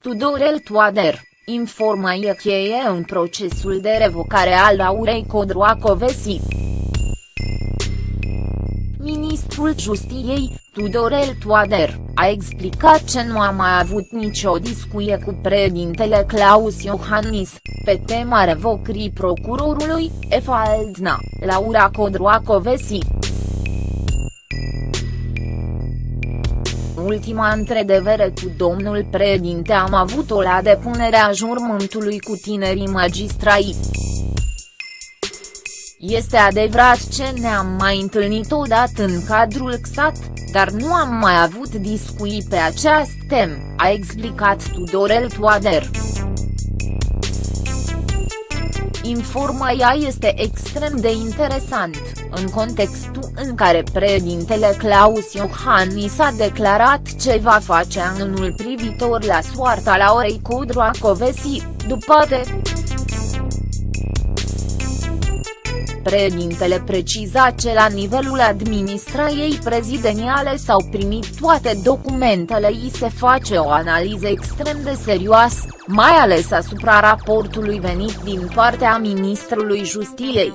Tudorel Toader, informaie cheie în procesul de revocare al Laurei Codroacovesi. Ministrul Justiției, Tudorel Toader, a explicat că nu a mai avut nicio discuție cu președintele Claus Iohannis, pe tema revocării procurorului, Efa Aldna, Laura Codroacovesi. Ultima întredevere cu domnul președinte am avut-o la depunerea jurmântului cu tinerii magistrai. Este adevărat ce ne-am mai întâlnit odată în cadrul XAT, dar nu am mai avut discuții pe această temă, a explicat Tudorel Toader. Informația este extrem de interesant, în contextul în care președintele Claus Iohannis a declarat ce va face anul privitor la soarta Laurei Codroacovesi, după de Președintele preciza ce la nivelul administrației prezideniale s-au primit toate documentele i se face o analiză extrem de serioasă, mai ales asupra raportului venit din partea Ministrului Justiției.